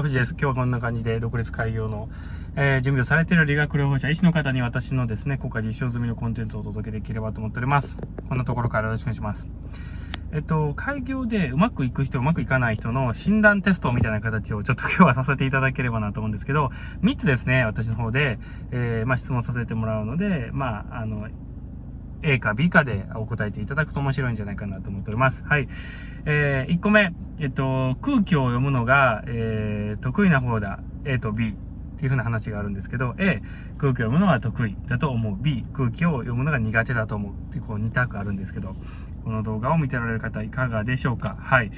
は藤です。今日はこんな感じで独立開業の、えー、準備をされている理学療法者、医師の方に私のですね、国家実証済みのコンテンツをお届けできればと思っております。こんなところからよろしくお願いします。えっと、開業でうまくいく人、うまくいかない人の診断テストみたいな形をちょっと今日はさせていただければなと思うんですけど、3つですね、私の方で、えー、まあ質問させてもらうので、まあ、あの、A か B かでお答えていただくと面白いんじゃないかなと思っております。はい。えー、1個目、えっと、空気を読むのが、えー、得意な方だ。A と B っていう風な話があるんですけど、A、空気を読むのは得意だと思う。B、空気を読むのが苦手だと思う。ってこう2択あるんですけど、この動画を見てられる方いかがでしょうか？はい。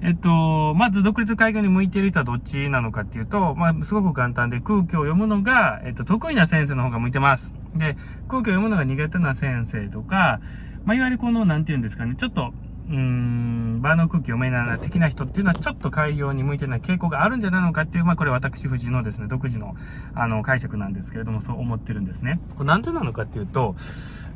えっと、まず独立開業に向いている人はどっちなのかっていうと、まあ、すごく簡単で空気を読むのが、えっと、得意な先生の方が向いてます。で、空気を読むのが苦手な先生とか、まあ、いわゆるこの、なんて言うんですかね、ちょっと、うーん、場の空気読めないな的な人っていうのはちょっと開業に向いてない傾向があるんじゃないのかっていう、まあこれ私藤のですね、独自のあの解釈なんですけれども、そう思ってるんですね。これなんでなのかっていうと、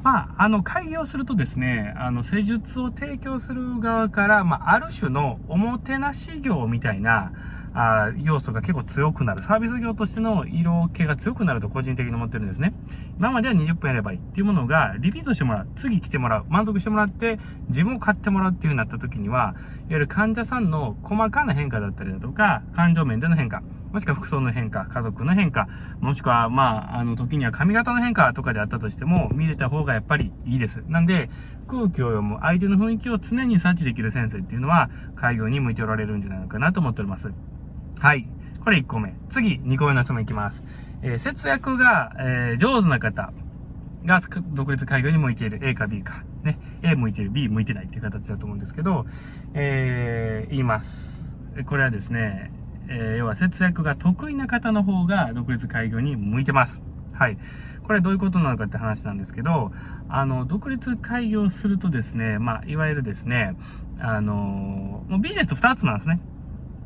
まあ、あの、開業するとですね、あの、施術を提供する側から、まあ、ある種のおもてなし業みたいな、あ要素が結構強くなる。サービス業としての色気が強くなると個人的に思ってるんですね。今までは20分やればいいっていうものが、リピートしてもらう。次来てもらう。満足してもらって、自分を買ってもらうっていう風になった時には、いわゆる患者さんの細かな変化だったりだとか、感情面での変化。もしくは服装の変化、家族の変化、もしくは、まあ、あの、時には髪型の変化とかであったとしても、見れた方がやっぱりいいです。なんで、空気を読む、相手の雰囲気を常に察知できる先生っていうのは、開業に向いておられるんじゃないかなと思っております。はい。これ1個目。次、2個目の質問いきます。えー、節約が、えー、上手な方が独立開業に向いている A か B か。ね。A 向いている、B 向いてないっていう形だと思うんですけど、えー、言います。これはですね、えー、要は節約が得意な方の方が独立開業に向いてます。はい。これどういうことなのかって話なんですけど、あの、独立開業するとですね、まあ、いわゆるですね、あの、もうビジネス2つなんですね。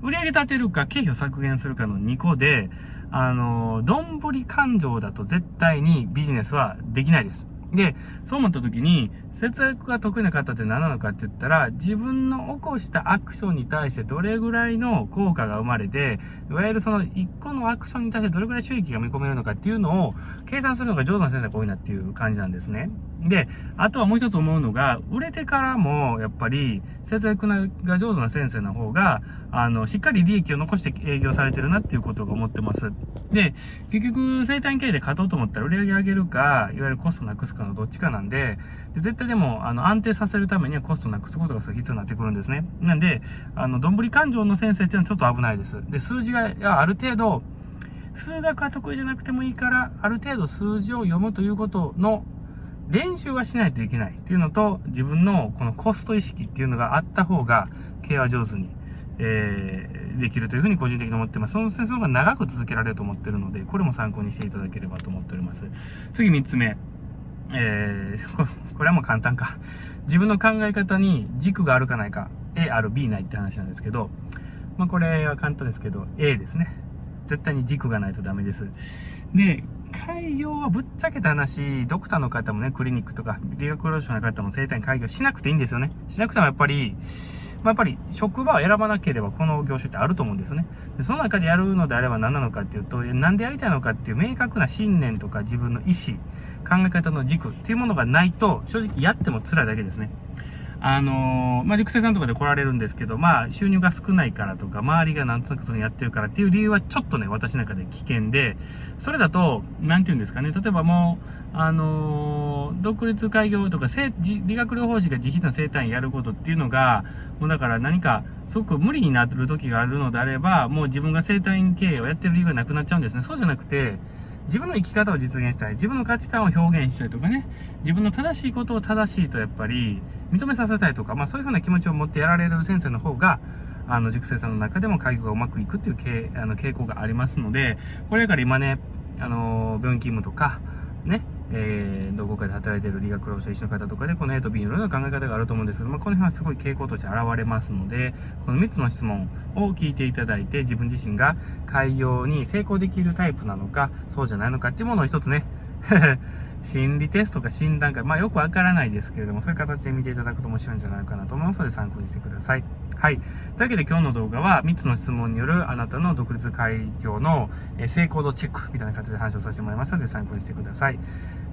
売り上げ立てるか経費を削減するかの2個で、あの、どんぶり勘定だと絶対にビジネスはできないです。で、そう思った時に、節約が得意な方って何なのかって言ったら、自分の起こしたアクションに対してどれぐらいの効果が生まれて、いわゆるその一個のアクションに対してどれぐらい収益が見込めるのかっていうのを計算するのが上手な先生が多いなっていう感じなんですね。で、あとはもう一つ思うのが、売れてからも、やっぱり、節約が上手な先生の方が、あの、しっかり利益を残して営業されてるなっていうことが思ってます。で、結局、生誕経営で勝とうと思ったら売り上げ上げるか、いわゆるコストなくすかのどっちかなんで、で絶対でも、あの、安定させるためにはコストなくすことが必要になってくるんですね。なんで、あの、どんぶり勘定の先生っていうのはちょっと危ないです。で、数字が、ある程度、数学は得意じゃなくてもいいから、ある程度数字を読むということの練習はしないといけないっていうのと、自分のこのコスト意識っていうのがあった方が、経営は上手に、えー、できるというふうに個人的に思ってます。その先生の方が長く続けられると思ってるので、これも参考にしていただければと思っております。次3つ目。えー、これはもう簡単か。自分の考え方に軸があるかないか。A ある B ないって話なんですけど、まあこれは簡単ですけど、A ですね。絶対に軸がないとダメです。で、開業はぶっちゃけた話、ドクターの方もね、クリニックとか、理学療法士の方も生体院開業しなくていいんですよね。しなくてもやっぱり、まあ、やっぱり職場を選ばなければこの業種ってあると思うんですよね。でその中でやるのであれば何なのかっていうと、なんでやりたいのかっていう明確な信念とか自分の意思、考え方の軸っていうものがないと、正直やっても辛いだけですね。あのー、まあ、熟成さんとかで来られるんですけど、まあ、収入が少ないからとか、周りがなんとなくそのやってるからっていう理由はちょっとね、私の中で危険で、それだと、なんて言うんですかね、例えばもう、あのー、独立開業とか、理学療法士が自費な生態院やることっていうのが、もうだから何か、すごく無理になる時があるのであれば、もう自分が生態院経営をやってる理由がなくなっちゃうんですね。そうじゃなくて、自分の生き方を実現したい。自分の価値観を表現したいとかね。自分の正しいことを正しいとやっぱり認めさせたいとか、まあそういうふうな気持ちを持ってやられる先生の方が、あの、塾生さんの中でも介護がうまくいくっていう傾あの傾向がありますので、これから今ね、あの、病院勤務とか、ね、えー、どこかで働いている理学療法士の方とかで、この A と B のいろな考え方があると思うんですけど、まあ、この辺はすごい傾向として現れますので、この3つの質問を聞いていただいて、自分自身が開業に成功できるタイプなのか、そうじゃないのかっていうものを一つね、心理テストか診断か、まあよくわからないですけれども、そういう形で見ていただくと面白いんじゃないかなと思いますので参考にしてください。はい。というわけで今日の動画は3つの質問によるあなたの独立開業の成功度チェックみたいな形で話をさせてもらいましたので参考にしてください。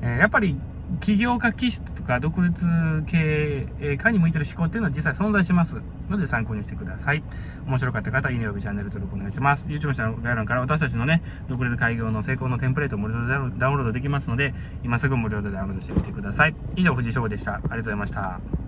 えー、やっぱり起業家気質とか独立経営家に向いてる思考っていうのは実際存在しますので参考にしてください。面白かった方、いいね及びチャンネル登録お願いします。YouTube の概要欄から私たちのね、独立開業の成功のテンプレートを無料でダウンロードできますので、今すぐ無料でダウンロードしてみてください。以上、藤井翔でした。ありがとうございました。